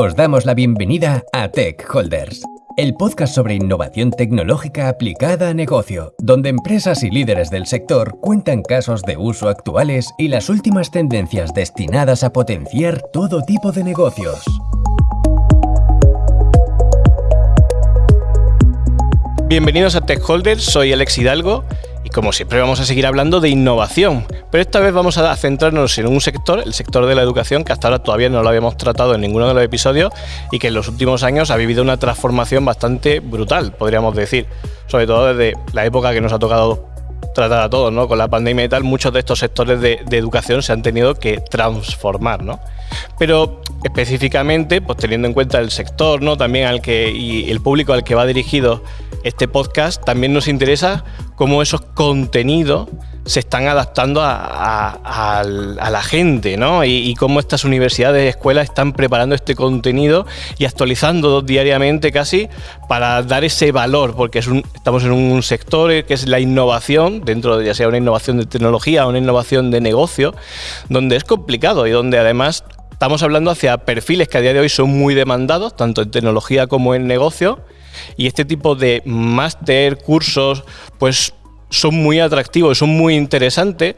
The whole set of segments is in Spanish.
Os damos la bienvenida a Tech Holders, el podcast sobre innovación tecnológica aplicada a negocio, donde empresas y líderes del sector cuentan casos de uso actuales y las últimas tendencias destinadas a potenciar todo tipo de negocios. Bienvenidos a Tech Holders, soy Alex Hidalgo y como siempre vamos a seguir hablando de innovación, pero esta vez vamos a centrarnos en un sector, el sector de la educación, que hasta ahora todavía no lo habíamos tratado en ninguno de los episodios y que en los últimos años ha vivido una transformación bastante brutal, podríamos decir, sobre todo desde la época que nos ha tocado tratar a todos, ¿no? Con la pandemia y tal, muchos de estos sectores de, educación se han tenido que transformar, ¿no? Pero específicamente, pues teniendo en cuenta el sector, ¿no? También al que y el público al que va dirigido este podcast, también nos interesa cómo esos contenidos se están adaptando a, la gente, ¿no? Y, cómo estas universidades y escuelas están preparando este contenido y actualizando diariamente casi para dar ese valor, porque estamos en un sector que es la innovación, dentro de ya sea una innovación de tecnología o una innovación de negocio, donde es complicado y donde además estamos hablando hacia perfiles que a día de hoy son muy demandados, tanto en tecnología como en negocio y este tipo de máster, cursos, pues son muy atractivos, son muy interesantes,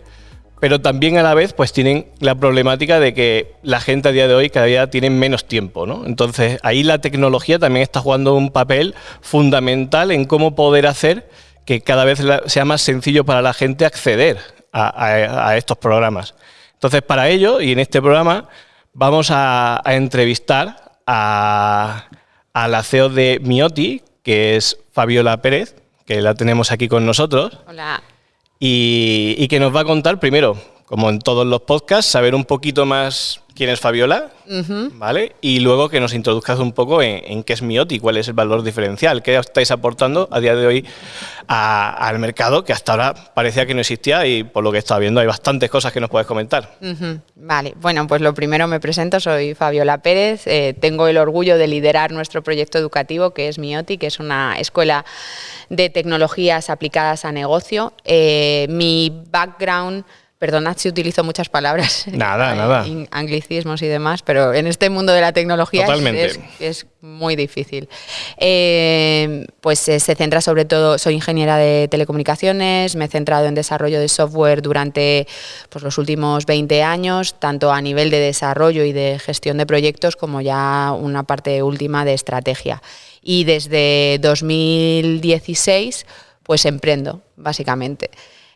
pero también a la vez pues tienen la problemática de que la gente a día de hoy cada día tiene menos tiempo, ¿no? Entonces ahí la tecnología también está jugando un papel fundamental en cómo poder hacer que cada vez sea más sencillo para la gente acceder a, estos programas. Entonces para ello, y en este programa, vamos a entrevistar a, a la CEO de Mioti, que es Fabiola Pérez, que la tenemos aquí con nosotros. Hola. Y, y, que nos va a contar primero, como en todos los podcasts, saber un poquito más quién es Fabiola, ¿vale? Y luego que nos introduzcas un poco en, qué es Mioti, cuál es el valor diferencial, qué estáis aportando a día de hoy al mercado, que hasta ahora parecía que no existía y por lo que estaba viendo hay bastantes cosas que nos puedes comentar. Vale, bueno, pues lo primero me presento, soy Fabiola Pérez, eh, tengo el orgullo de liderar nuestro proyecto educativo que es Mioti, que es una escuela de tecnologías aplicadas a negocio. Eh, mi background Perdonad si utilizo muchas palabras. Nada, nada. Anglicismos y demás, pero en este mundo de la tecnología es, muy difícil. Eh, pues eh, se centra sobre todo, soy ingeniera de telecomunicaciones, me he centrado en desarrollo de software durante pues, los últimos 20 años, tanto a nivel de desarrollo y de gestión de proyectos como ya una parte última de estrategia. Y desde 2016 pues emprendo, básicamente.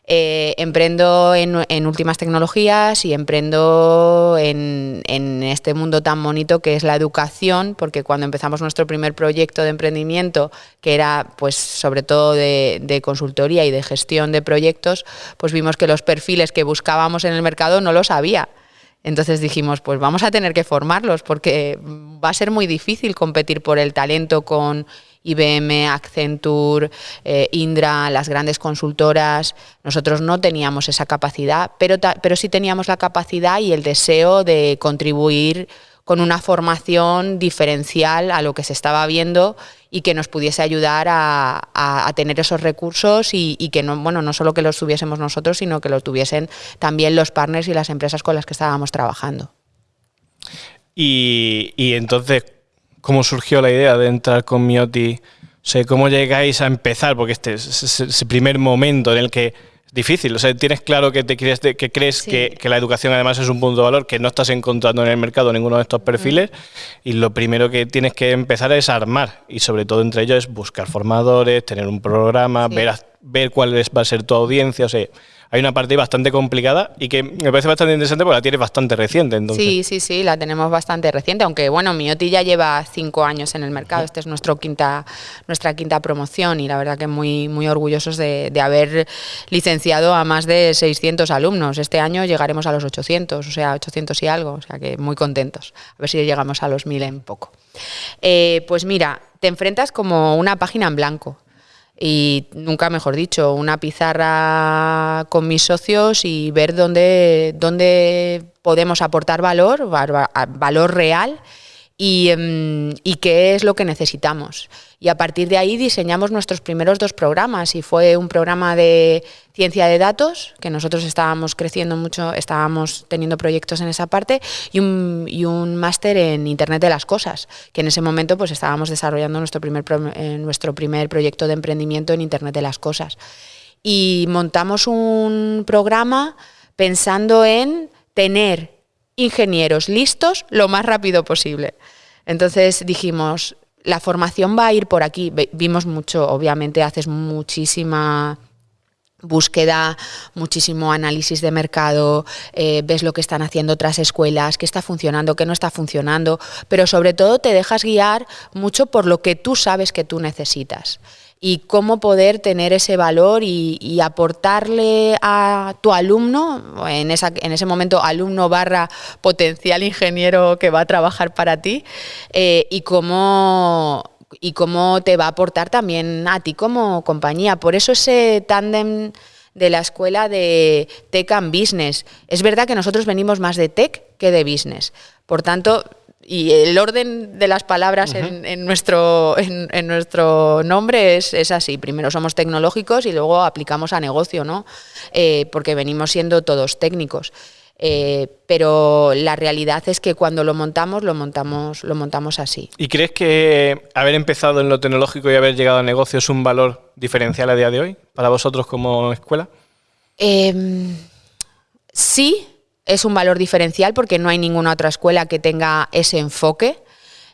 Eh, emprendo en, últimas tecnologías y emprendo en, este mundo tan bonito que es la educación, porque cuando empezamos nuestro primer proyecto de emprendimiento, que era pues sobre todo de, de, consultoría y de gestión de proyectos, pues vimos que los perfiles que buscábamos en el mercado no los había. Entonces dijimos, pues vamos a tener que formarlos porque va a ser muy difícil competir por el talento con IBM, Accenture, eh, Indra, las grandes consultoras. Nosotros no teníamos esa capacidad, pero, pero sí teníamos la capacidad y el deseo de contribuir con una formación diferencial a lo que se estaba viendo y que nos pudiese ayudar a, tener esos recursos y, que no, bueno, no solo que los tuviésemos nosotros, sino que los tuviesen también los partners y las empresas con las que estábamos trabajando. Y, y entonces, cómo surgió la idea de entrar con Mioti, o cómo llegáis a empezar, porque este es ese primer momento en el que es difícil, o sea, tienes claro que te crees, que, crees que, la educación además es un punto de valor que no estás encontrando en el mercado ninguno de estos perfiles y lo primero que tienes que empezar es armar. Y sobre todo entre ellos es buscar formadores, tener un programa, ver, ver cuál va a ser tu audiencia, o sea, hay una parte bastante complicada y que me parece bastante interesante porque la tienes bastante reciente. Entonces. Sí, sí, sí, la tenemos bastante reciente, aunque bueno, Mioti ya lleva cinco años en el mercado, esta es nuestro quinta, nuestra quinta promoción y la verdad que muy, muy orgullosos de, haber licenciado a más de 600 alumnos. Este año llegaremos a los 800, o sea, 800 y algo, o sea que muy contentos. A ver si llegamos a los 1000 en poco. Eh, pues mira, te enfrentas como una página en blanco y nunca mejor dicho, una pizarra con mis socios y ver dónde, dónde podemos aportar valor, valor real Em, y, qué es lo que necesitamos. Y a partir de ahí diseñamos nuestros primeros dos programas y fue un programa de ciencia de datos, que nosotros estábamos creciendo mucho, estábamos teniendo proyectos en esa parte, y un, y un máster en Internet de las Cosas, que en ese momento pues estábamos desarrollando nuestro primer, eh, nuestro primer proyecto de emprendimiento en Internet de las Cosas. Y montamos un programa pensando en tener ingenieros listos lo más rápido posible. Entonces dijimos, la formación va a ir por aquí. Vimos mucho, obviamente haces muchísima búsqueda, muchísimo análisis de mercado, eh, ves lo que están haciendo otras escuelas, qué está funcionando, qué no está funcionando, pero sobre todo te dejas guiar mucho por lo que tú sabes que tú necesitas y cómo poder tener ese valor y, aportarle a tu alumno, en, en, ese momento alumno barra potencial ingeniero que va a trabajar para ti, eh, y cómo y cómo te va a aportar también a ti como compañía. Por eso ese tándem de la escuela de Tech and Business. Es verdad que nosotros venimos más de Tech que de Business. Por tanto, y el orden de las palabras en, nuestro, en, nuestro nombre es, es, así. Primero somos tecnológicos y luego aplicamos a negocio, ¿no? Eh, porque venimos siendo todos técnicos. Eh, pero la realidad es que cuando lo montamos, lo montamos, lo montamos así. ¿Y crees que haber empezado en lo tecnológico y haber llegado a negocio es un valor diferencial a día de hoy para vosotros como escuela? Em, sí, es un valor diferencial porque no hay ninguna otra escuela que tenga ese enfoque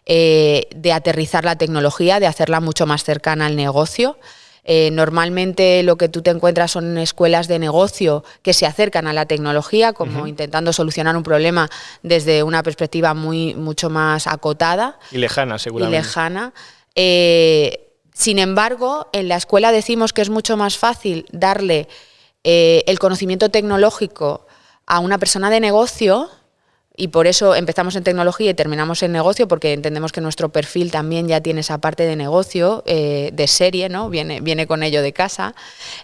eh, de aterrizar la tecnología, de hacerla mucho más cercana al negocio. Eh, normalmente lo que tú te encuentras son escuelas de negocio que se acercan a la tecnología, como intentando solucionar un problema desde una perspectiva muy, mucho más acotada. Y lejana, seguramente. Y lejana. Eh, sin embargo, en la escuela decimos que es mucho más fácil darle el conocimiento tecnológico a una persona de negocio y por eso empezamos en tecnología y terminamos en negocio, porque entendemos que nuestro perfil también ya tiene esa parte de negocio, eh, de serie, ¿no? Viene, viene con ello de casa,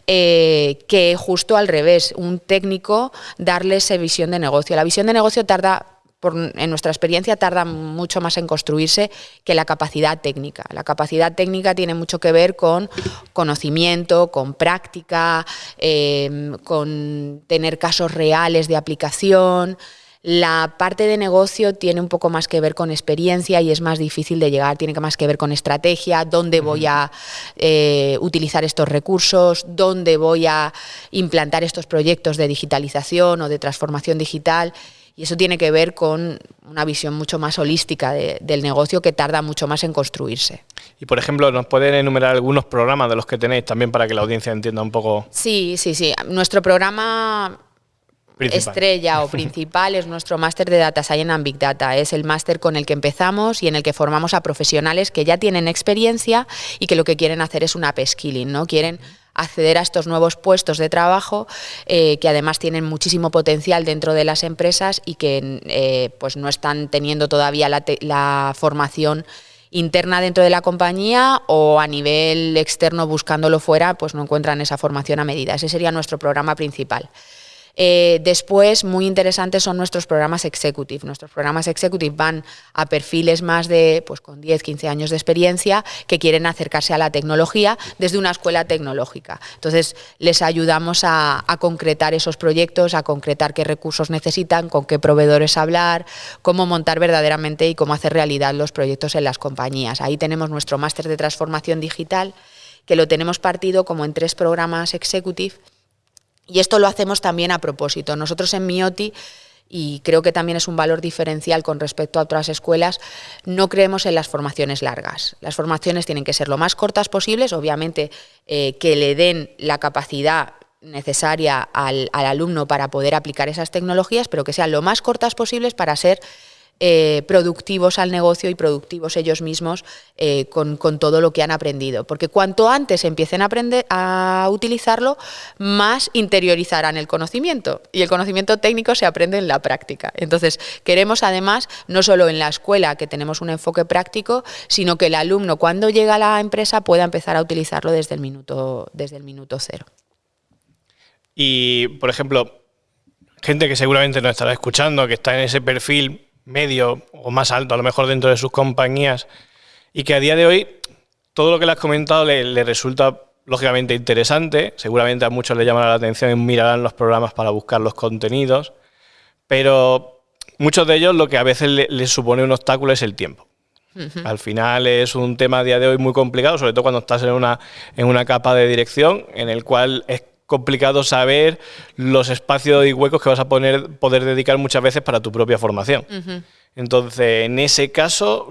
eh, que justo al revés, un técnico darle esa visión de negocio. La visión de negocio tarda en nuestra experiencia tarda mucho más en construirse que la capacidad técnica. La capacidad técnica tiene mucho que ver con conocimiento, con práctica, em, con tener casos reales de aplicación. La parte de negocio tiene un poco más que ver con experiencia y es más difícil de llegar, tiene más que ver con estrategia, dónde voy a eh, utilizar estos recursos, dónde voy a implantar estos proyectos de digitalización o de transformación digital. Y eso tiene que ver con una visión mucho más holística del negocio que tarda mucho más en construirse. Y por ejemplo, ¿nos pueden enumerar algunos programas de los que tenéis también para que la audiencia entienda un poco? Sí, sí, sí. Nuestro programa estrella o principal es nuestro máster de Data Science and Big Data. Es el máster con el que empezamos y en el que formamos a profesionales que ya tienen experiencia y que lo que quieren hacer es una upskilling, ¿no? Quieren acceder a estos nuevos puestos de trabajo eh, que además tienen muchísimo potencial dentro de las empresas y que eh, pues no están teniendo todavía la, formación interna dentro de la compañía o a nivel externo buscándolo fuera, pues no encuentran esa formación a medida. Ese sería nuestro programa principal. Eh, después, muy interesantes son nuestros programas executive. Nuestros programas executive van a perfiles más de, pues con 10, 15 años de experiencia, que quieren acercarse a la tecnología desde una escuela tecnológica. Entonces, les ayudamos a, concretar esos proyectos, a concretar qué recursos necesitan, con qué proveedores hablar, cómo montar verdaderamente y cómo hacer realidad los proyectos en las compañías. Ahí tenemos nuestro máster de transformación digital, que lo tenemos partido como en tres programas executive y esto lo hacemos también a propósito. Nosotros en Mioti y creo que también es un valor diferencial con respecto a otras escuelas, no creemos en las formaciones largas. Las formaciones tienen que ser lo más cortas posibles, obviamente eh, que le den la capacidad necesaria al, al, alumno para poder aplicar esas tecnologías, pero que sean lo más cortas posibles para ser eh, productivos al negocio y productivos ellos mismos eh, con, todo lo que han aprendido. Porque cuanto antes empiecen a, aprender, a utilizarlo, más interiorizarán el conocimiento. Y el conocimiento técnico se aprende en la práctica. Entonces, queremos además, no solo en la escuela, que tenemos un enfoque práctico, sino que el alumno cuando llega a la empresa pueda empezar a utilizarlo desde el minuto, desde el minuto cero. Y, por ejemplo, gente que seguramente nos estará escuchando, que está en ese perfil medio o más alto, a lo mejor dentro de sus compañías, y que a día de hoy todo lo que le has comentado le, resulta lógicamente interesante, seguramente a muchos le llamará la atención y mirarán los programas para buscar los contenidos, pero muchos de ellos lo que a veces les supone un obstáculo es el tiempo. Al final es un tema a día de hoy muy complicado, sobre todo cuando estás en una, en una capa de dirección en el cual es complicado saber los espacios y huecos que vas a poner, poder dedicar muchas veces para tu propia formación. Entonces, en ese caso,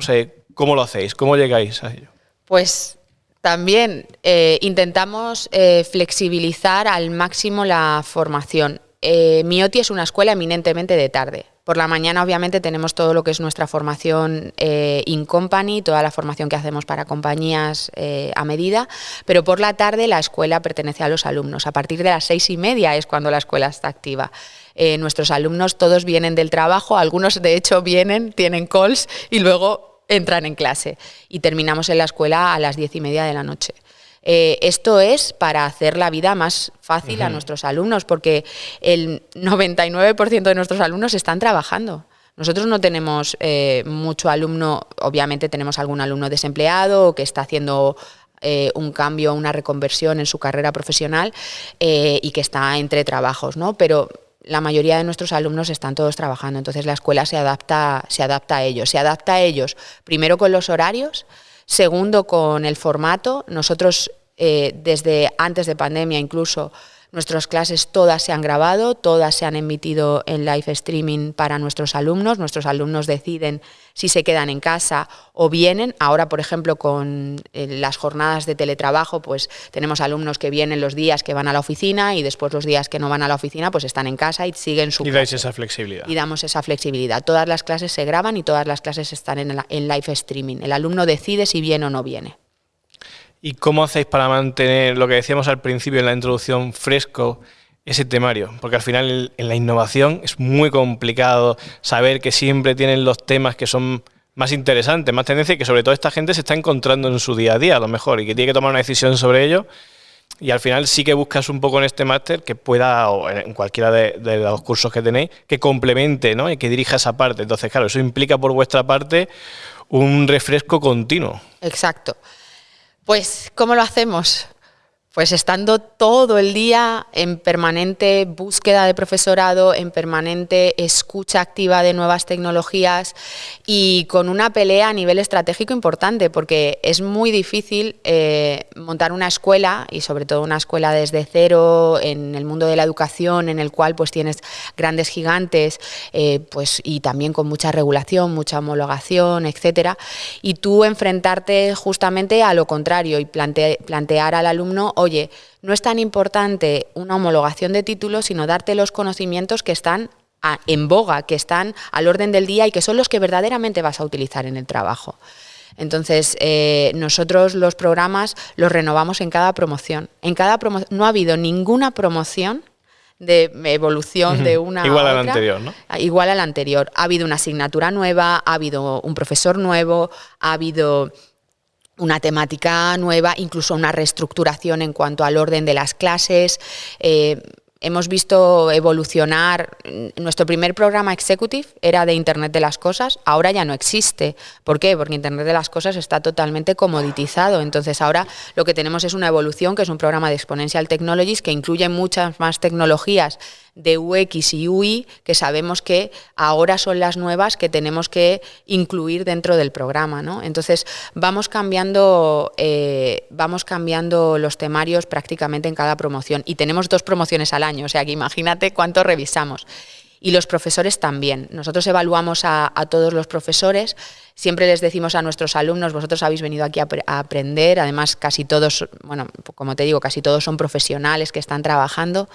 ¿cómo lo hacéis? ¿Cómo llegáis a ello? Pues también eh, intentamos eh, flexibilizar al máximo la formación. Eh, Mioti es una escuela eminentemente de tarde. Por la mañana, obviamente, tenemos todo lo que es nuestra formación eh, in company, toda la formación que hacemos para compañías eh, a medida, pero por la tarde la escuela pertenece a los alumnos. A partir de las seis y media es cuando la escuela está activa. Eh, nuestros alumnos todos vienen del trabajo, algunos de hecho vienen, tienen calls y luego entran en clase. Y terminamos en la escuela a las diez y media de la noche. Eh, esto es para hacer la vida más fácil a nuestros alumnos, porque el 99% de nuestros alumnos están trabajando. Nosotros no tenemos eh, mucho alumno, obviamente tenemos algún alumno desempleado que está haciendo eh, un cambio, una reconversión en su carrera profesional y que está entre trabajos, ¿no? Pero la mayoría de nuestros alumnos están todos trabajando, entonces la escuela se adapta, se adapta a ellos. Se adapta a ellos primero con los horarios, Segundo, con el formato. Nosotros, eh, desde antes de pandemia incluso, Nuestras clases todas se han grabado, todas se han emitido en live streaming para nuestros alumnos. Nuestros alumnos deciden si se quedan en casa o vienen. Ahora, por ejemplo, con eh, las jornadas de teletrabajo, pues tenemos alumnos que vienen los días que van a la oficina y después los días que no van a la oficina, pues están en casa y siguen su Y dais esa flexibilidad. Y damos esa flexibilidad. Todas las clases se graban y todas las clases están en, en live streaming. El alumno decide si viene o no viene. ¿Y cómo hacéis para mantener lo que decíamos al principio en la introducción fresco? ese temario, porque al final en la innovación es muy complicado saber que siempre tienen los temas que son más interesantes, más tendencia y que sobre todo esta gente se está encontrando en su día a día a lo mejor y que tiene que tomar una decisión sobre ello y al final sí que buscas un poco en este máster que pueda, o en cualquiera de, los cursos que tenéis, que complemente ¿no? y que dirija esa parte. Entonces, claro, eso implica por vuestra parte un refresco continuo. Exacto. Pues, ¿cómo lo hacemos? Pues estando todo el día en permanente búsqueda de profesorado, en permanente escucha activa de nuevas tecnologías y con una pelea a nivel estratégico importante, porque es muy difícil eh, montar una escuela y sobre todo una escuela desde cero en el mundo de la educación, en el cual pues tienes grandes gigantes, eh, pues y también con mucha regulación, mucha homologación, etcétera, y tú enfrentarte justamente a lo contrario y plantear al alumno oye, no es tan importante una homologación de títulos, sino darte los conocimientos que están en boga, que están al orden del día y que son los que verdaderamente vas a utilizar en el trabajo. Entonces, eh, nosotros los programas los renovamos en cada promoción. En cada no ha habido ninguna promoción de evolución de una igual a la anterior, ¿no? Igual a la anterior. Ha habido una asignatura nueva, ha habido un profesor nuevo, ha habido una temática nueva, incluso una reestructuración en cuanto al orden de las clases. Eh, hemos visto evolucionar. Nuestro primer programa Executive era de Internet de las Cosas, ahora ya no existe. ¿Por qué? Porque Internet de las Cosas está totalmente comoditizado. Entonces ahora lo que tenemos es una evolución, que es un programa de Exponential Technologies, que incluye muchas más tecnologías de UX y UI que sabemos que ahora son las nuevas que tenemos que incluir dentro del programa. Entonces vamos cambiando, eh, vamos cambiando los temarios prácticamente en cada promoción y tenemos dos promociones al año, o sea que imagínate cuánto revisamos. Y los profesores también. Nosotros evaluamos a, todos los profesores, siempre les decimos a nuestros alumnos, vosotros habéis venido aquí a, aprender, además casi todos, bueno, como te digo, casi todos son profesionales que están trabajando.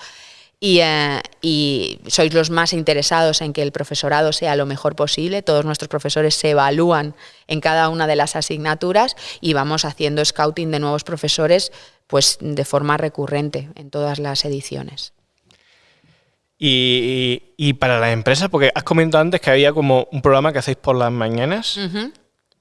Eh, y, sois los más interesados en que el profesorado sea lo mejor posible. Todos nuestros profesores se evalúan en cada una de las asignaturas y vamos haciendo scouting de nuevos profesores pues de forma recurrente en todas las ediciones. Y, para la empresa, porque has comentado antes que había como un programa que hacéis por las mañanas.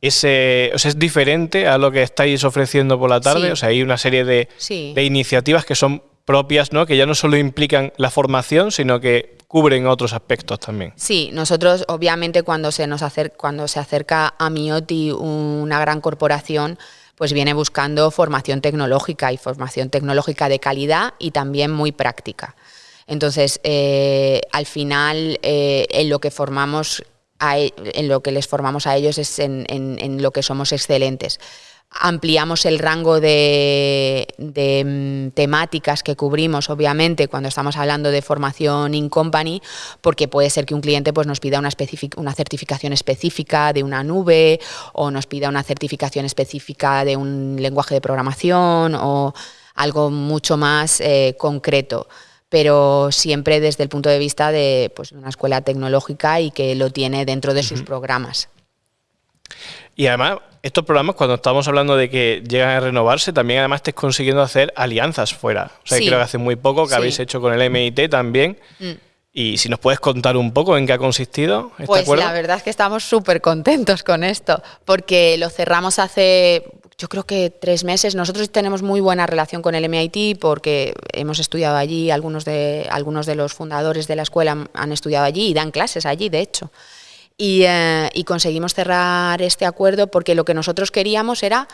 Ese, o sea, es diferente a lo que estáis ofreciendo por la tarde. O sea, hay una serie de, de iniciativas que son propias, ¿no? Que ya no solo implican la formación, sino que cubren otros aspectos también. Sí, nosotros obviamente cuando se nos acerca, cuando se acerca a Mioti una gran corporación, pues viene buscando formación tecnológica y formación tecnológica de calidad y también muy práctica. Entonces, eh, al final, eh, en lo que formamos e, en lo que les formamos a ellos es en lo que somos excelentes. Ampliamos el rango de, mm, temáticas que cubrimos, obviamente, cuando estamos hablando de formación in company, porque puede ser que un cliente pues, nos pida una, certificación específica de una nube o nos pida una certificación específica de un lenguaje de programación o algo mucho más eh, concreto pero siempre desde el punto de vista de pues, una escuela tecnológica y que lo tiene dentro de sus programas. Y además, estos programas, cuando estamos hablando de que llegan a renovarse, también además estés consiguiendo hacer alianzas fuera. O sea, creo que hace muy poco que habéis hecho con el MIT también. Mm. Y si nos puedes contar un poco en qué ha consistido este pues la verdad es que estamos súper contentos con esto, porque lo cerramos hace, yo creo que tres meses. Nosotros tenemos muy buena relación con el MIT porque hemos estudiado allí, algunos de, algunos de los fundadores de la escuela han estudiado allí y dan clases allí, de hecho. Eh, y, conseguimos cerrar este acuerdo porque lo que nosotros queríamos era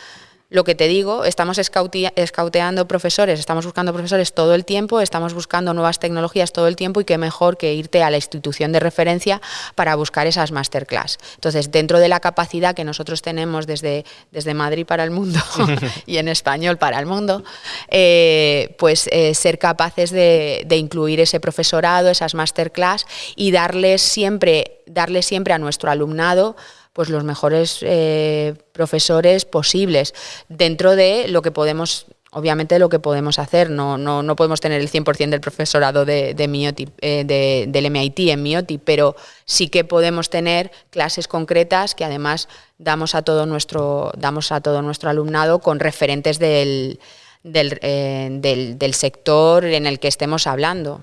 lo que te digo, estamos escauteando profesores, estamos buscando profesores todo el tiempo, estamos buscando nuevas tecnologías todo el tiempo y qué mejor que irte a la institución de referencia para buscar esas masterclass. Entonces, dentro de la capacidad que nosotros tenemos desde, desde Madrid para el mundo y en español para el mundo, eh, pues eh, ser capaces de, de, incluir ese profesorado, esas masterclass y darles siempre, darles siempre a nuestro alumnado pues los mejores eh, profesores posibles dentro de lo que podemos obviamente lo que podemos hacer, no, no, no podemos tener el 100% del profesorado de, de eh, del MIT en MIOTI, pero sí que podemos tener clases concretas que además damos a todo nuestro, damos a todo nuestro alumnado con referentes del, del, eh, del sector en el que estemos hablando.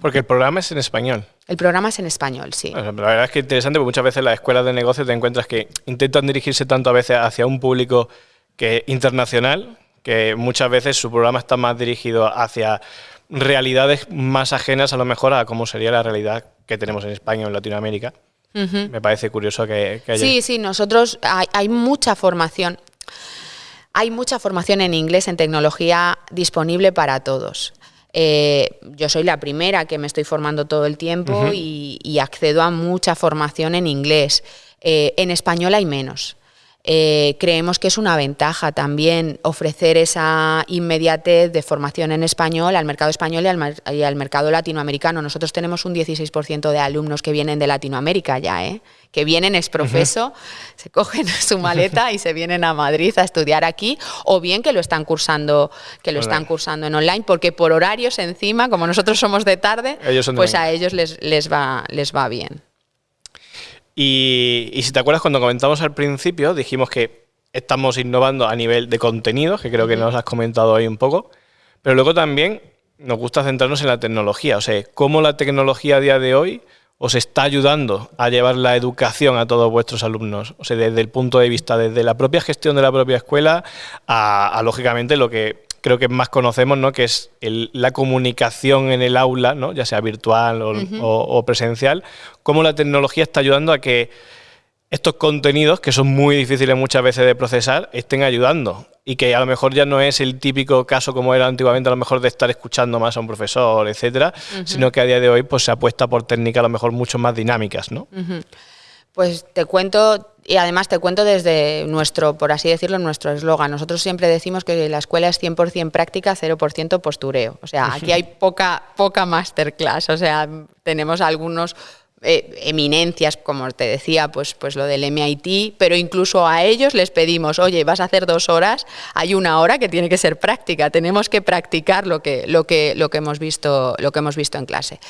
Porque el programa es en español. El programa es en español, sí. La verdad es que es interesante porque muchas veces las escuelas de negocio te encuentras que intentan dirigirse tanto a veces hacia un público que internacional, que muchas veces su programa está más dirigido hacia realidades más ajenas a lo mejor a cómo sería la realidad que tenemos en España o en Latinoamérica. Me parece curioso que, haya... Sí, sí, nosotros hay mucha formación. Hay mucha formación en inglés, en tecnología disponible para todos. Eh, yo soy la primera que me estoy formando todo el tiempo y, accedo a mucha formación en inglés. Eh, en español hay menos. Eh, creemos que es una ventaja también ofrecer esa inmediatez de formación en español al mercado español y al, mercado latinoamericano. Nosotros tenemos un 16% de alumnos que vienen de Latinoamérica ya, ¿eh? que vienen es profeso, se cogen su maleta y se vienen a Madrid a estudiar aquí, o bien que lo están cursando, que lo están cursando en online, porque por horarios encima, como nosotros somos de tarde, pues a ellos les, les, va, les va bien. Y, si te acuerdas, cuando comentamos al principio, dijimos que estamos innovando a nivel de contenidos, que creo que nos has comentado ahí un poco, pero luego también nos gusta centrarnos en la tecnología, o sea, cómo la tecnología a día de hoy os está ayudando a llevar la educación a todos vuestros alumnos, o sea, desde el punto de vista, desde la propia gestión de la propia escuela a lógicamente, lo que creo que más conocemos, ¿no? que es la comunicación en el aula, ¿no? ya sea virtual o, presencial, cómo la tecnología está ayudando a que estos contenidos, que son muy difíciles muchas veces de procesar, estén ayudando. Y que a lo mejor ya no es el típico caso como era antiguamente, a lo mejor de estar escuchando más a un profesor, etcétera, sino que a día de hoy pues, se apuesta por técnicas a lo mejor mucho más dinámicas, ¿no? Pues te cuento, y además te cuento desde nuestro, por así decirlo, nuestro eslogan. Nosotros siempre decimos que la escuela es 100% práctica, 0% postureo. O sea, aquí hay poca, poca masterclass. O sea, tenemos algunos eh, eminencias, como te decía, pues, pues lo del MIT, pero incluso a ellos les pedimos, oye, vas a hacer dos horas, hay una hora que tiene que ser práctica, tenemos que practicar lo que, lo que, lo que, hemos, visto, lo que hemos visto en clase.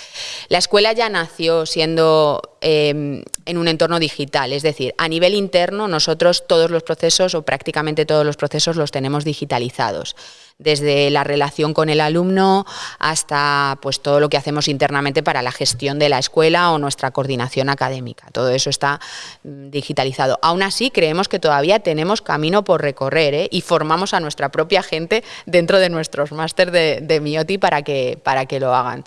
La escuela ya nació siendo em, en un entorno digital. Es decir, a nivel interno nosotros todos los procesos o prácticamente todos los procesos los tenemos digitalizados desde la relación con el alumno hasta pues todo lo que hacemos internamente para la gestión de la escuela o nuestra coordinación académica. Todo eso está mm, digitalizado. Aún así, creemos que todavía tenemos camino por recorrer ¿eh? y formamos a nuestra propia gente dentro de nuestros máster de, de Mioti para que, para que lo hagan.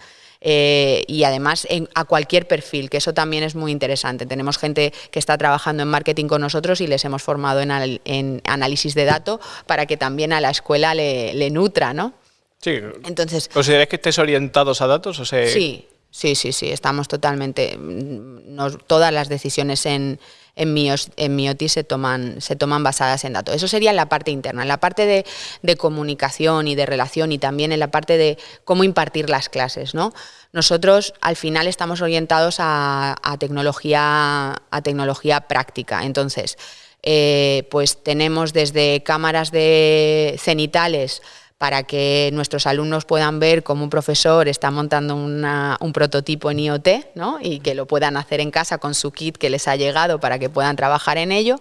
Eh, y además a cualquier perfil, que eso también es muy interesante. Tenemos gente que está trabajando en marketing con nosotros y les hemos formado en, análisis de datos para que también a la escuela le, nutra, ¿no? Sí. Entonces, ¿Consideráis que estés orientados a datos? O Sí, sí, sí, sí, estamos totalmente... Mm, todas las decisiones en, en, Mioti se toman, se toman basadas en datos. Eso sería en la parte interna. En la parte de, comunicación y de relación y también en la parte de cómo impartir las clases. ¿no? Nosotros al final estamos orientados a, tecnología, a tecnología práctica. Entonces, eh, pues tenemos desde cámaras de cenitales para que nuestros alumnos puedan ver cómo un profesor está montando un prototipo en IoT ¿no? y que lo puedan hacer en casa con su kit que les ha llegado para que puedan trabajar en ello.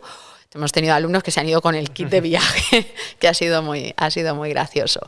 Hemos tenido alumnos que se han ido con el kit de viaje, que ha sido muy, ha sido muy gracioso.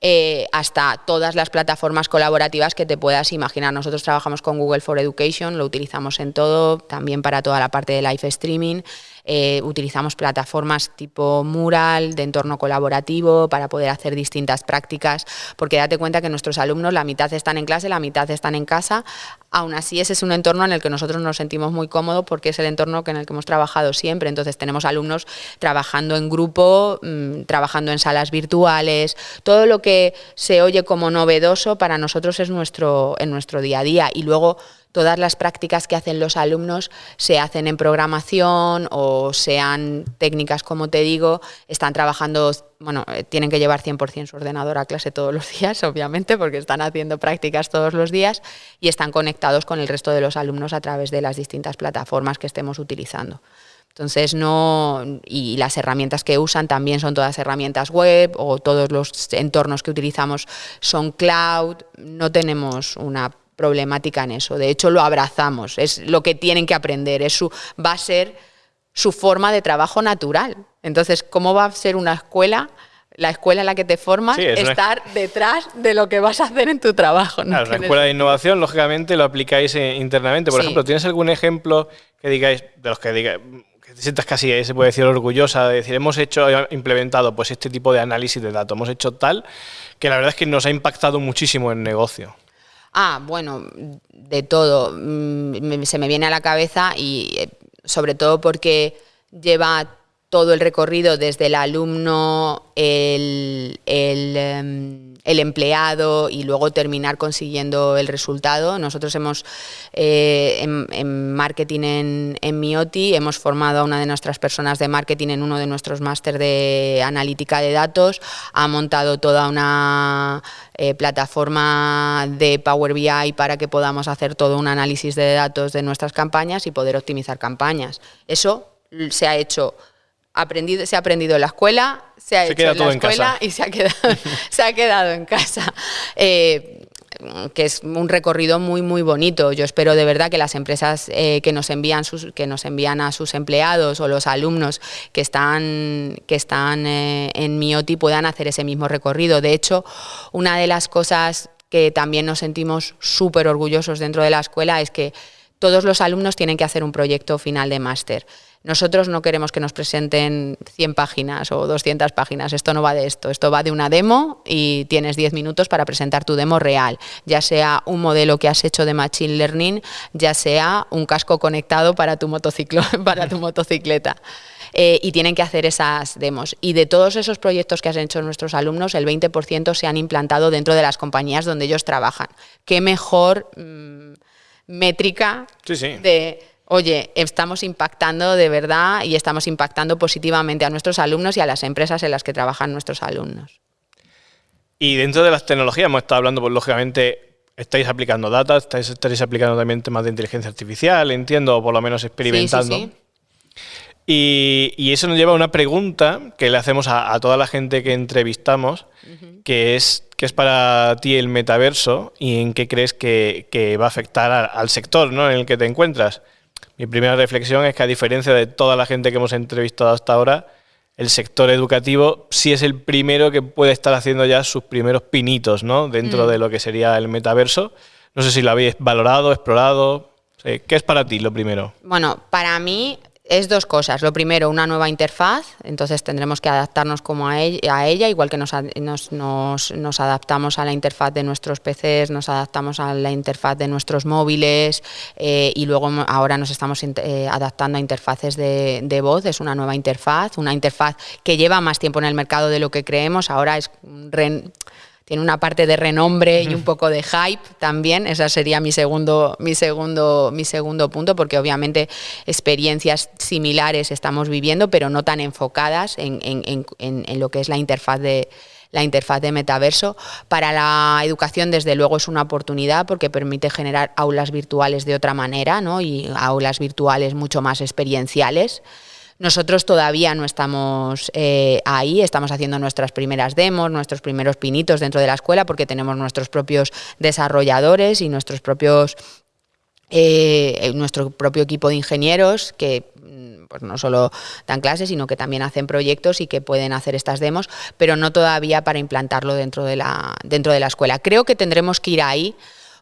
Eh, hasta todas las plataformas colaborativas que te puedas imaginar. Nosotros trabajamos con Google for Education, lo utilizamos en todo, también para toda la parte de live streaming. Eh, utilizamos plataformas tipo Mural, de entorno colaborativo, para poder hacer distintas prácticas, porque date cuenta que nuestros alumnos, la mitad están en clase, la mitad están en casa. Aún así, ese es un entorno en el que nosotros nos sentimos muy cómodos porque es el entorno en el que hemos trabajado siempre. Entonces, tenemos alumnos trabajando en grupo, mm, trabajando en salas virtuales, todo lo que se oye como novedoso para nosotros es nuestro, en nuestro día a día. Y luego, todas las prácticas que hacen los alumnos se hacen en programación o sean técnicas, como te digo, están trabajando, bueno, eh, tienen que llevar 100% su ordenador a clase todos los días, obviamente, porque están haciendo prácticas todos los días y están conectados con el resto de los alumnos a través de las distintas plataformas que estemos utilizando. Entonces, no. Y las herramientas que usan también son todas herramientas web o todos los entornos que utilizamos son cloud. No tenemos una problemática en eso. De hecho, lo abrazamos, es lo que tienen que aprender, es su, va a ser su forma de trabajo natural. Entonces, ¿cómo va a ser una escuela? La escuela en la que te formas, estar detrás de lo que vas a hacer en tu trabajo. ¿no? la escuela de innovación, lógicamente, lo aplicáis eh, internamente. Por ejemplo, ¿tienes algún ejemplo que digáis, de los que digáis, que te sientas casi, eh, se puede decir, orgullosa de decir, hemos hecho, implementado pues este tipo de análisis de datos, hemos hecho tal, que la verdad es que nos ha impactado muchísimo en el negocio? Ah, bueno, de todo. Mm, se me viene a la cabeza y eh, sobre todo porque lleva todo el recorrido desde el alumno, el, em, empleado y luego terminar consiguiendo el resultado. Nosotros hemos, eh, en, marketing en, en, Mioti, hemos formado a una de nuestras personas de marketing en uno de nuestros máster de analítica de datos, ha montado toda una eh, plataforma de Power BI para que podamos hacer todo un análisis de datos de nuestras campañas y poder optimizar campañas. Eso se ha hecho aprendido, se ha aprendido en la escuela, se ha hecho en la escuela y se ha quedado, se ha quedado en casa. Eh, que es un recorrido muy muy bonito. Yo espero de verdad que las empresas eh, que nos envían sus, que nos envían a sus empleados o los alumnos que están que están eh, en Mioti puedan hacer ese mismo recorrido. De hecho, una de las cosas que también nos sentimos súper orgullosos dentro de la escuela es que todos los alumnos tienen que hacer un proyecto final de máster. Nosotros no queremos que nos presenten 100 páginas o 200 páginas, esto no va de esto, esto va de una demo y tienes 10 minutos para presentar tu demo real, ya sea un modelo que has hecho de Machine Learning, ya sea un casco conectado para tu, motociclo, para tu motocicleta. Eh, y tienen que hacer esas demos. Y de todos esos proyectos que han hecho nuestros alumnos, el 20% se han implantado dentro de las compañías donde ellos trabajan. ¿Qué mejor mm, métrica de oye, estamos impactando de verdad y estamos impactando positivamente a nuestros alumnos y a las empresas en las que trabajan nuestros alumnos. Y dentro de las tecnologías hemos estado hablando, pues lógicamente estáis aplicando data, estáis, aplicando también temas de inteligencia artificial, entiendo, o por lo menos experimentando. Y, eso nos lleva a una pregunta que le hacemos a, toda la gente que entrevistamos, que es ¿qué es para ti el metaverso y en qué crees que, va a afectar al sector ¿no? en el que te encuentras? Mi primera reflexión es que a diferencia de toda la gente que hemos entrevistado hasta ahora, el sector educativo sí es el primero que puede estar haciendo ya sus primeros pinitos ¿no? dentro mm. de lo que sería el metaverso. No sé si lo habéis valorado, explorado. ¿Qué es para ti lo primero? Bueno, para mí es dos cosas. Lo primero, una nueva interfaz, entonces tendremos que adaptarnos como a ella, igual que nos, adaptamos a la interfaz de nuestros PCs, nos adaptamos a la interfaz de nuestros móviles eh, y luego ahora nos estamos eh, adaptando a interfaces de, de, voz. Es una nueva interfaz, una interfaz que lleva más tiempo en el mercado de lo que creemos. Ahora es tiene una parte de renombre y un poco de hype también. Ese sería mi segundo, mi segundo, mi segundo punto, porque obviamente experiencias similares estamos viviendo, pero no tan enfocadas en, lo que es la interfaz de la interfaz de metaverso. Para la educación, desde luego, es una oportunidad porque permite generar aulas virtuales de otra manera ¿no? y aulas virtuales mucho más experienciales. Nosotros todavía no estamos eh, ahí, estamos haciendo nuestras primeras demos, nuestros primeros pinitos dentro de la escuela porque tenemos nuestros propios desarrolladores y nuestros propios eh, nuestro propio equipo de ingenieros que mm, pues no solo dan clases, sino que también hacen proyectos y que pueden hacer estas demos, pero no todavía para implantarlo dentro de la, dentro de la escuela. Creo que tendremos que ir ahí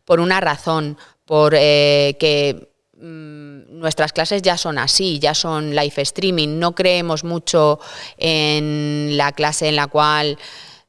por una razón, por eh, que Mm, nuestras clases ya son así, ya son live streaming, no creemos mucho en la clase en la cual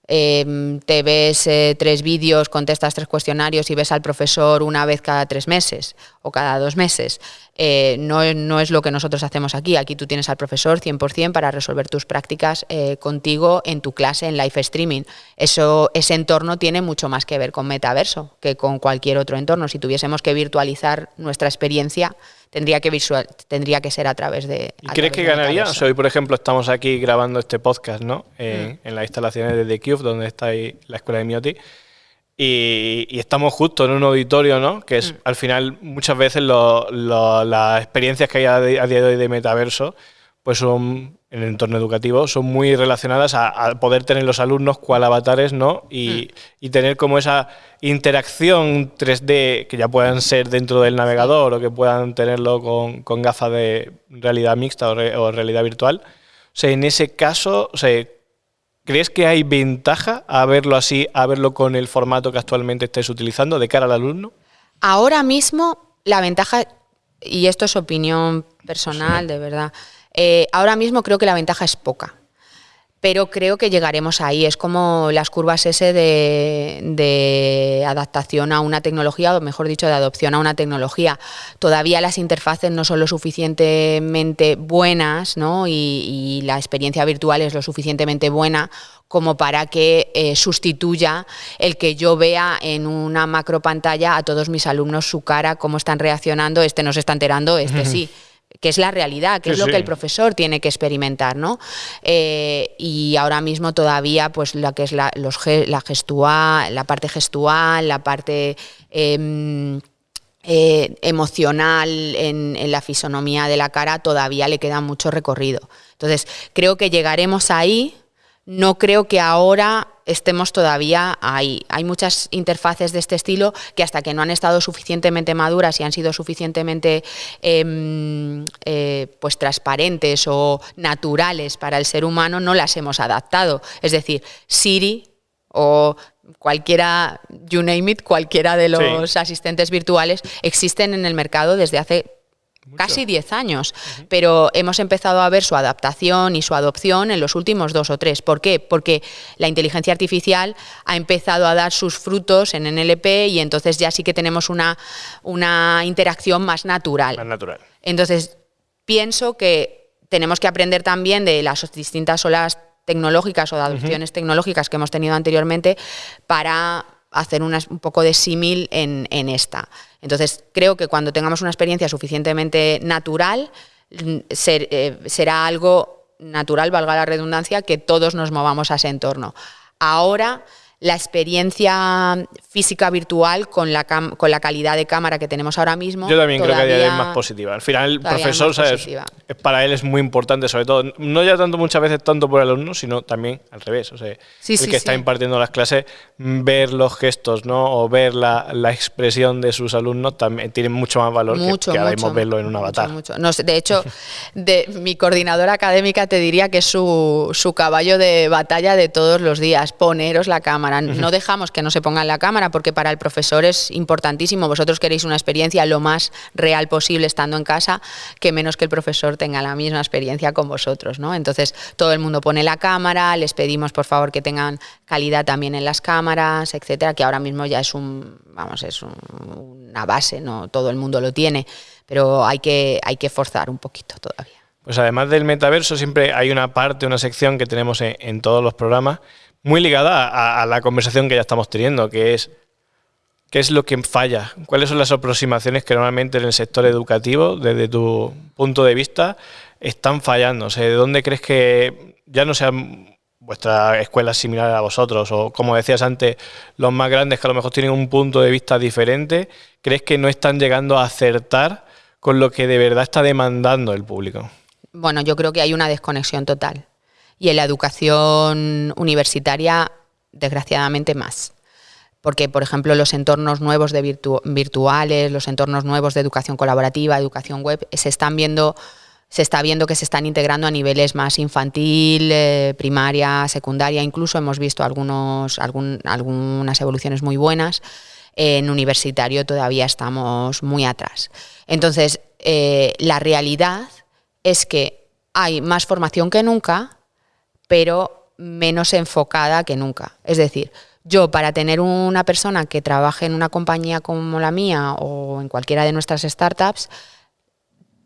em, te ves eh, tres vídeos, contestas tres cuestionarios y ves al profesor una vez cada tres meses o cada dos meses. Eh, no, es lo que nosotros hacemos aquí. Aquí tú tienes al profesor 100% para resolver tus prácticas eh, contigo en tu clase en live streaming. Eso, ese entorno tiene mucho más que ver con metaverso que con cualquier otro entorno. Si tuviésemos que virtualizar nuestra experiencia, tendría que, visual, tendría que ser a través de... ¿Y crees que ganaría? hoy, por ejemplo, estamos aquí grabando este podcast ¿no? Mm. En las instalaciones de The Cube, donde está ahí la escuela de Mioti. Y, estamos justo en un auditorio, ¿no? Que es, mm. al final, muchas veces las experiencias que hay a, día de hoy de metaverso, pues son, en el entorno educativo, son muy relacionadas a, poder tener los alumnos cual avatares, ¿no? Y, mm. y, tener como esa interacción 3D que ya puedan ser dentro del navegador o que puedan tenerlo con, con gafas de realidad mixta o, o realidad virtual. O sea, en ese caso, o sea, ¿Crees que hay ventaja a verlo así, a verlo con el formato que actualmente estés utilizando de cara al alumno? Ahora mismo la ventaja, y esto es opinión personal, de verdad, eh, ahora mismo creo que la ventaja es poca pero creo que llegaremos ahí. Es como las curvas S de, adaptación a una tecnología, o mejor dicho, de adopción a una tecnología. Todavía las interfaces no son lo suficientemente buenas ¿no? y, la experiencia virtual es lo suficientemente buena como para que eh, sustituya el que yo vea en una macro pantalla a todos mis alumnos su cara, cómo están reaccionando, este no se está enterando, este sí que es la realidad, que es lo que el profesor tiene que experimentar, ¿no? Eh, y ahora mismo todavía, pues la que es la, los, la gestual, la parte gestual, la parte em, eh, emocional en, en, la fisonomía de la cara, todavía le queda mucho recorrido. Entonces, creo que llegaremos ahí. No creo que ahora estemos todavía ahí. Hay muchas interfaces de este estilo que hasta que no han estado suficientemente maduras y han sido suficientemente em, eh, pues transparentes o naturales para el ser humano, no las hemos adaptado. Es decir, Siri o cualquiera, you name it, cualquiera de los asistentes virtuales existen en el mercado desde hace casi 10 años, pero hemos empezado a ver su adaptación y su adopción en los últimos dos o tres. ¿Por qué? Porque la inteligencia artificial ha empezado a dar sus frutos en NLP y entonces ya sí que tenemos una, una interacción más natural. Más natural. Entonces, pienso que tenemos que aprender también de las distintas olas tecnológicas o de adopciones tecnológicas que hemos tenido anteriormente para hacer un poco de símil en, esta. Entonces, creo que cuando tengamos una experiencia suficientemente natural, mm, eh, será algo natural, valga la redundancia, que todos nos movamos a ese entorno. Ahora, la experiencia física virtual con la, con la calidad de cámara que tenemos ahora mismo. Yo también creo que es más positiva. Al final, el profesor, ¿sabes? Es, para él es muy importante, sobre todo, no ya tanto muchas veces tanto por el alumno, sino también al revés. O sea, el que está impartiendo las clases, ver los gestos, ¿no? O ver la, la, expresión de sus alumnos también tiene mucho más valor que, ahora mismo verlo en un avatar. No, de hecho, de, mi coordinadora académica te diría que es su, su caballo de batalla de todos los días, poneros la cámara no dejamos que no se ponga en la cámara porque para el profesor es importantísimo. Vosotros queréis una experiencia lo más real posible estando en casa, que menos que el profesor tenga la misma experiencia con vosotros, ¿no? Entonces todo el mundo pone la cámara, les pedimos por favor que tengan calidad también en las cámaras, etcétera, que ahora mismo ya es un, vamos, es una base, no todo el mundo lo tiene, pero hay que, hay que forzar un poquito todavía. Pues además del metaverso siempre hay una parte, una sección que tenemos en todos los programas muy ligada a, la conversación que ya estamos teniendo, que es ¿Qué es lo que falla? ¿Cuáles son las aproximaciones que normalmente en el sector educativo, desde tu punto de vista, están fallando? O ¿De dónde crees que ya no sean vuestra escuela similar a vosotros? O como decías antes, los más grandes que a lo mejor tienen un punto de vista diferente, ¿crees que no están llegando a acertar con lo que de verdad está demandando el público? Bueno, yo creo que hay una desconexión total y en la educación universitaria, desgraciadamente, más. Porque, por ejemplo, los entornos nuevos de virtuales, los entornos nuevos de educación colaborativa, educación web, se están viendo se está viendo que se están integrando a niveles más infantil, eh, primaria, secundaria, incluso hemos visto algunos, algunas evoluciones muy buenas. En universitario todavía estamos muy atrás. Entonces, eh, la realidad es que hay más formación que nunca, pero menos enfocada que nunca. Es decir, yo para tener una persona que trabaje en una compañía como la mía o en cualquiera de nuestras startups,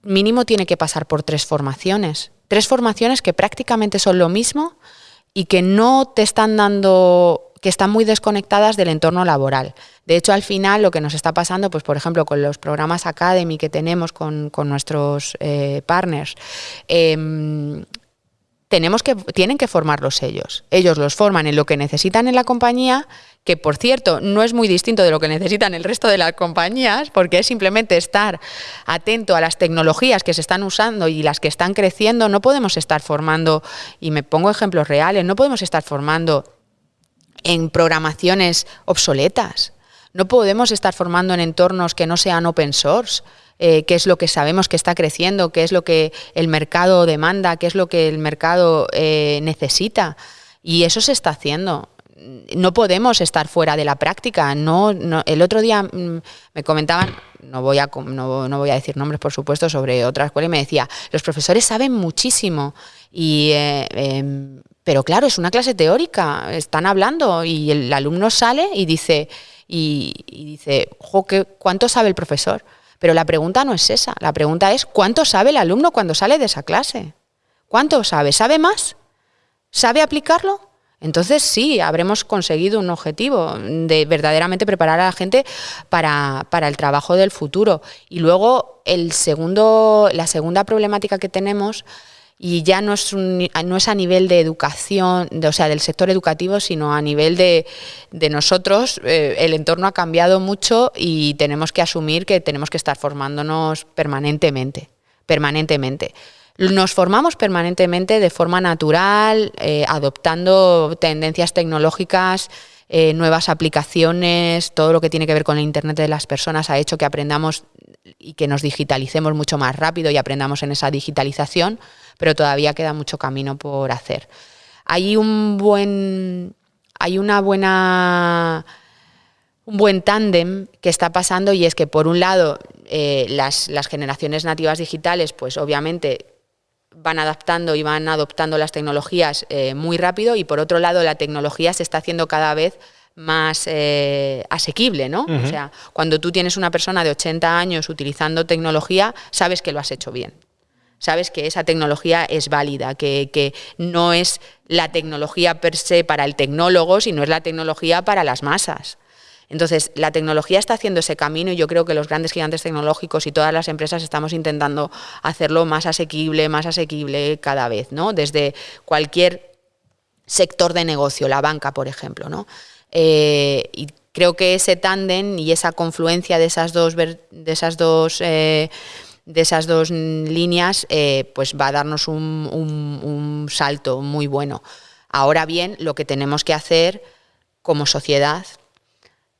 mínimo tiene que pasar por tres formaciones. Tres formaciones que prácticamente son lo mismo y que no te están dando, que están muy desconectadas del entorno laboral. De hecho, al final lo que nos está pasando, pues por ejemplo, con los programas Academy que tenemos con, nuestros eh, partners, em, tenemos que, tienen que formarlos ellos. Ellos los forman en lo que necesitan en la compañía, que por cierto no es muy distinto de lo que necesitan el resto de las compañías, porque es simplemente estar atento a las tecnologías que se están usando y las que están creciendo. No podemos estar formando, y me pongo ejemplos reales, no podemos estar formando en programaciones obsoletas. No podemos estar formando en entornos que no sean open source. Eh, qué es lo que sabemos que está creciendo, qué es lo que el mercado demanda, qué es lo que el mercado eh, necesita. Y eso se está haciendo. No podemos estar fuera de la práctica. No, el otro día mm, me comentaban, no voy, a, no, voy a decir nombres por supuesto, sobre otra escuela y me decía, los profesores saben muchísimo. Y, eh, em, pero claro, es una clase teórica, están hablando y el alumno sale y dice, y, dice, ¿cuánto sabe el profesor? Pero la pregunta no es esa, la pregunta es ¿cuánto sabe el alumno cuando sale de esa clase? ¿Cuánto sabe? ¿Sabe más? ¿Sabe aplicarlo? Entonces sí, habremos conseguido un objetivo de verdaderamente preparar a la gente para, para, el trabajo del futuro. Y luego el segundo, la segunda problemática que tenemos y ya no es, no es a nivel de educación, o sea, del sector educativo, sino a nivel de, nosotros. Eh, el entorno ha cambiado mucho y tenemos que asumir que tenemos que estar formándonos permanentemente, permanentemente. Nos formamos permanentemente de forma natural, eh, adoptando tendencias tecnológicas, eh, nuevas aplicaciones, todo lo que tiene que ver con el Internet de las personas ha hecho que aprendamos y que nos digitalicemos mucho más rápido y aprendamos en esa digitalización pero todavía queda mucho camino por hacer. Hay un buen, hay una buena, un buen tándem que está pasando y es que por un lado eh, las, generaciones nativas digitales, pues obviamente van adaptando y van adoptando las tecnologías eh, muy rápido y por otro lado la tecnología se está haciendo cada vez más eh, asequible, ¿no? O sea, cuando tú tienes una persona de 80 años utilizando tecnología, sabes que lo has hecho bien sabes que esa tecnología es válida, que, no es la tecnología per se para el tecnólogo, sino es la tecnología para las masas. Entonces, la tecnología está haciendo ese camino y yo creo que los grandes gigantes tecnológicos y todas las empresas estamos intentando hacerlo más asequible, más asequible cada vez, ¿no? Desde cualquier sector de negocio, la banca, por ejemplo, ¿no? Eh, y creo que ese tándem y esa confluencia de esas dos, de esas dos, de esas dos líneas pues va a darnos un, un salto muy bueno. Ahora bien, lo que tenemos que hacer como sociedad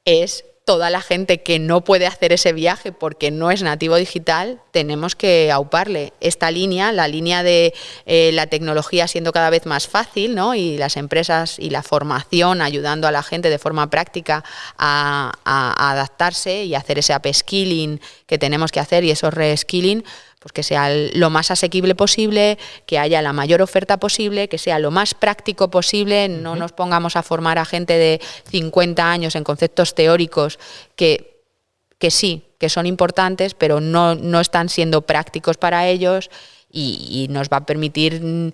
es toda la gente que no puede hacer ese viaje porque no es nativo digital, tenemos que auparle esta línea, la línea de eh, la tecnología siendo cada vez más fácil, ¿no? Y las empresas y la formación ayudando a la gente de forma práctica a, a adaptarse y hacer ese upskilling que tenemos que hacer y esos reskilling pues que sea lo más asequible posible, que haya la mayor oferta posible, que sea lo más práctico posible, no nos pongamos a formar a gente de 50 años en conceptos teóricos que, que sí, que son importantes, pero no, no están siendo prácticos para ellos y, nos va a permitir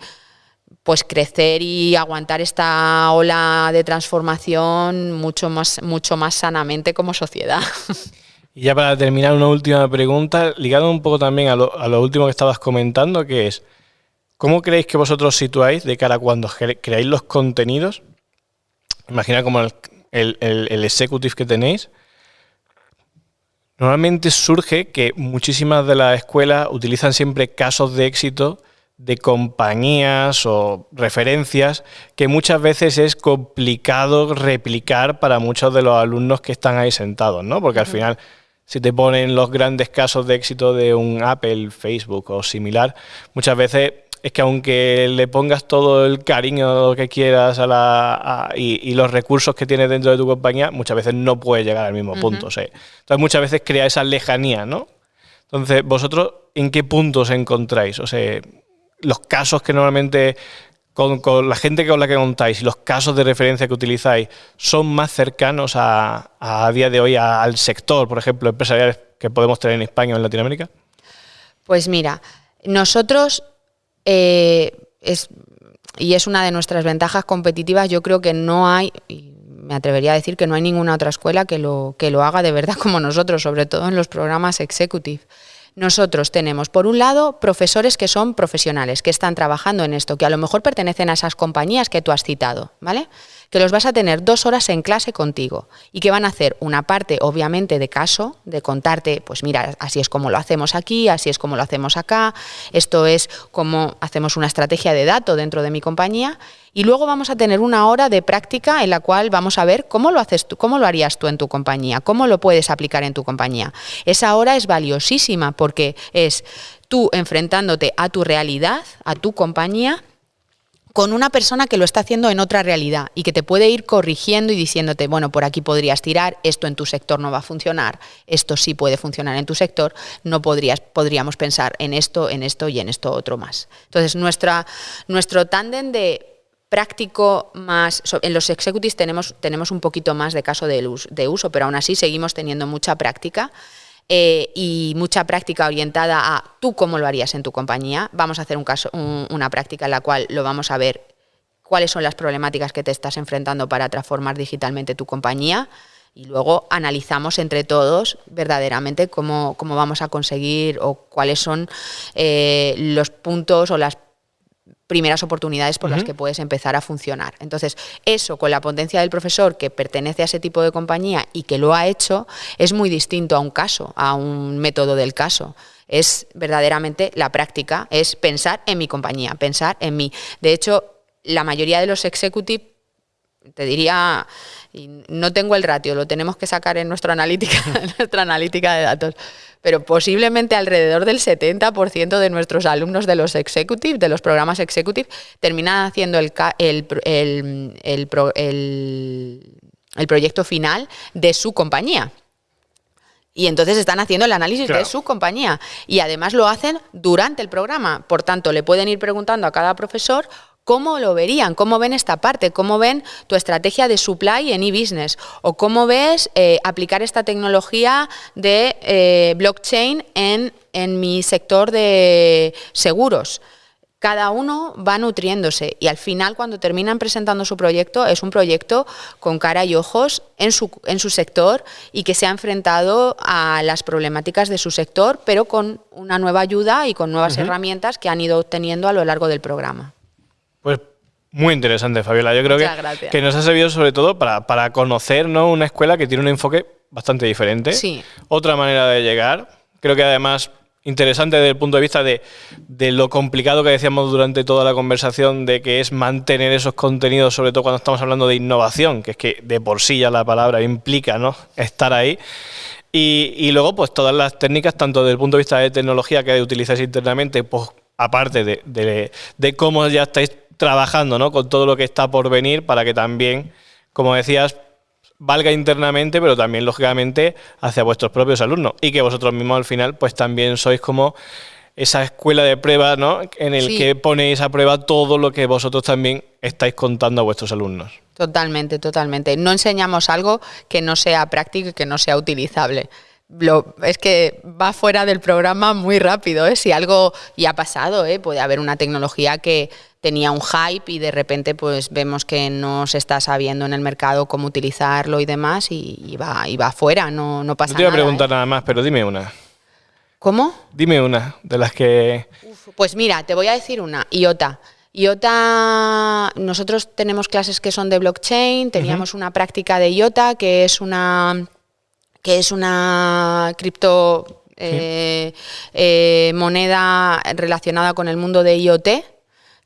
pues crecer y aguantar esta ola de transformación mucho más, mucho más sanamente como sociedad. Y ya para terminar, una última pregunta, ligado un poco también a lo, último que estabas comentando, que es, ¿cómo creéis que vosotros situáis de cara a cuando creáis los contenidos? Imagina como el, el, executive que tenéis. Normalmente surge que muchísimas de las escuelas utilizan siempre casos de éxito de compañías o referencias que muchas veces es complicado replicar para muchos de los alumnos que están ahí sentados, ¿no? Porque al final si te ponen los grandes casos de éxito de un Apple, Facebook o similar, muchas veces es que aunque le pongas todo el cariño que quieras a la, y, los recursos que tienes dentro de tu compañía, muchas veces no puedes llegar al mismo punto. Entonces muchas veces crea esa lejanía, ¿no? Entonces, ¿vosotros en qué puntos encontráis? O sea, los casos que normalmente con, la gente con la que contáis y los casos de referencia que utilizáis son más cercanos a, día de hoy al sector, por ejemplo, empresarial que podemos tener en España o en Latinoamérica? Pues mira, nosotros, eh, es, y es una de nuestras ventajas competitivas, yo creo que no hay, y me atrevería a decir que no hay ninguna otra escuela que lo, que lo haga de verdad como nosotros, sobre todo en los programas executive. Nosotros tenemos, por un lado, profesores que son profesionales, que están trabajando en esto, que a lo mejor pertenecen a esas compañías que tú has citado, ¿vale? Que los vas a tener dos horas en clase contigo y que van a hacer una parte, obviamente, de caso, de contarte, pues mira, así es como lo hacemos aquí, así es como lo hacemos acá, esto es como hacemos una estrategia de dato dentro de mi compañía y luego vamos a tener una hora de práctica en la cual vamos a ver cómo lo haces tú, cómo lo harías tú en tu compañía, cómo lo puedes aplicar en tu compañía. Esa hora es valiosísima porque es tú enfrentándote a tu realidad, a tu compañía con una persona que lo está haciendo en otra realidad y que te puede ir corrigiendo y diciéndote, bueno, por aquí podrías tirar, esto en tu sector no va a funcionar, esto sí puede funcionar en tu sector, no podrías, podríamos pensar en esto, en esto y en esto otro más. Entonces, nuestra, nuestro tándem de práctico más, en los executives tenemos, tenemos un poquito más de caso de uso, pero aún así seguimos teniendo mucha práctica. Eh, y mucha práctica orientada a tú cómo lo harías en tu compañía. Vamos a hacer una práctica en la cual lo vamos a ver cuáles son las problemáticas que te estás enfrentando para transformar digitalmente tu compañía y luego analizamos entre todos verdaderamente cómo, cómo vamos a conseguir o cuáles son eh, los puntos o las primeras oportunidades por las que puedes empezar a funcionar. Entonces, eso con la potencia del profesor que pertenece a ese tipo de compañía y que lo ha hecho, es muy distinto a un caso, a un método del caso. Es verdaderamente la práctica, es pensar en mi compañía, pensar en mí. De hecho, la mayoría de los executive, te diría, no tengo el ratio, lo tenemos que sacar en nuestra analítica, en nuestra analítica de datos pero posiblemente alrededor del 70% de nuestros alumnos de los executive, de los programas executive, terminan haciendo el, el, proyecto final de su compañía. Y entonces están haciendo el análisis de su compañía. Y además lo hacen durante el programa. Por tanto, le pueden ir preguntando a cada profesor ¿Cómo lo verían? ¿Cómo ven esta parte? ¿Cómo ven tu estrategia de supply en e-business? ¿O cómo ves eh, aplicar esta tecnología de eh, blockchain en, en mi sector de seguros? cada uno va nutriéndose y al final cuando terminan presentando su proyecto es un proyecto con cara y ojos en su, en su sector y que se ha enfrentado a las problemáticas de su sector, pero con una nueva ayuda y con nuevas herramientas que han ido obteniendo a lo largo del programa. Pues Muy interesante, Fabiola. Yo creo que, que, nos ha servido sobre todo para, para conocer una escuela que tiene un enfoque bastante diferente. Sí. Otra manera de llegar. Creo que además interesante desde el punto de vista de, de, lo complicado que decíamos durante toda la conversación de que es mantener esos contenidos, sobre todo cuando estamos hablando de innovación, que es que de por sí ya la palabra implica ¿no? estar ahí. Y, y luego, pues todas las técnicas, tanto desde el punto de vista de tecnología que utilizáis internamente, pues aparte de, de, de cómo ya estáis trabajando ¿no? con todo lo que está por venir para que también, como decías, valga internamente, pero también, lógicamente, hacia vuestros propios alumnos. Y que vosotros mismos al final, pues también sois como esa escuela de prueba, ¿no? En el que ponéis a prueba todo lo que vosotros también estáis contando a vuestros alumnos. Totalmente, totalmente. No enseñamos algo que no sea práctico y que no sea utilizable. Lo, es que va fuera del programa muy rápido, ¿eh? Si algo ya ha pasado, ¿eh? Puede haber una tecnología que tenía un hype y de repente pues vemos que no se está sabiendo en el mercado cómo utilizarlo y demás y, va, y va fuera, no, no pasa nada. No te iba a preguntar ¿eh? nada más, pero dime una. ¿Cómo? Dime una de las que... pues mira, te voy a decir una, IOTA. IOTA, nosotros tenemos clases que son de blockchain, teníamos una práctica de IOTA que es una que es una cripto eh, eh, moneda relacionada con el mundo de IoT,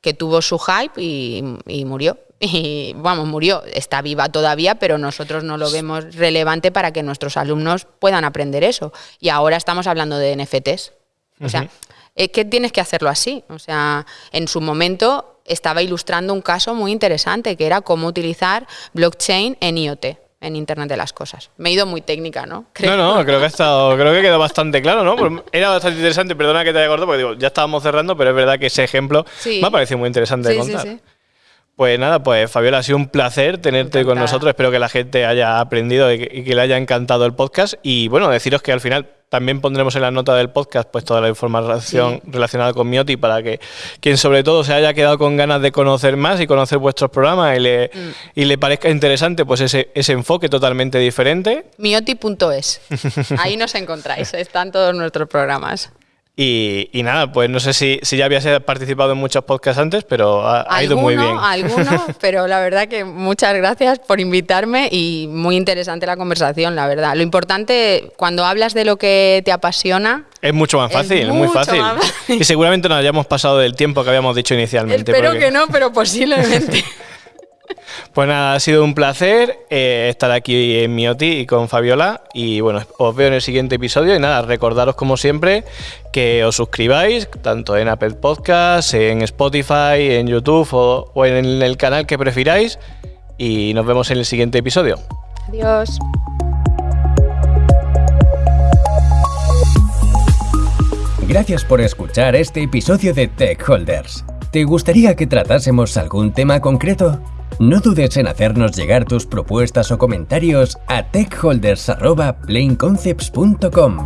que tuvo su hype y, murió. Y vamos, murió, está viva todavía, pero nosotros no lo vemos relevante para que nuestros alumnos puedan aprender eso. Y ahora estamos hablando de NFTs. O sea, es que tienes que hacerlo así. O sea, en su momento estaba ilustrando un caso muy interesante, que era cómo utilizar blockchain en IoT en Internet de las Cosas. Me he ido muy técnica, ¿no? No, no, creo que ha estado, creo que quedó bastante claro, ¿no? Era bastante interesante, perdona que te haya cortado, porque digo, ya estábamos cerrando, pero es verdad que ese ejemplo me ha parecido muy interesante de contar. Sí, pues nada, pues Fabiola, ha sido un placer tenerte con nosotros. Espero que la gente haya aprendido y que, le haya encantado el podcast. Y bueno, deciros que al final también pondremos en la nota del podcast pues toda la información relacionada con Mioti para que quien sobre todo se haya quedado con ganas de conocer más y conocer vuestros programas y le, mm. y le parezca interesante pues ese, ese enfoque totalmente diferente. Mioti.es. Ahí nos encontráis, están todos nuestros programas. Y, nada, pues no sé si, si, ya habías participado en muchos podcasts antes, pero ha, ido muy bien. Algunos, pero la verdad que muchas gracias por invitarme y muy interesante la conversación, la verdad. Lo importante, cuando hablas de lo que te apasiona... Es mucho más fácil, es, muy fácil. Y seguramente nos hayamos pasado del tiempo que habíamos dicho inicialmente. Espero que no, pero posiblemente. Pues nada, ha sido un placer eh, estar aquí en Mioti y con Fabiola. Y bueno, os veo en el siguiente episodio. Y nada, recordaros como siempre que os suscribáis, tanto en Apple Podcasts, en Spotify, en YouTube o, o en el canal que prefiráis. Y nos vemos en el siguiente episodio. Adiós. Gracias por escuchar este episodio de Tech Holders. ¿Te gustaría que tratásemos algún tema concreto? No dudes en hacernos llegar tus propuestas o comentarios a techholders.planeconcepts.com.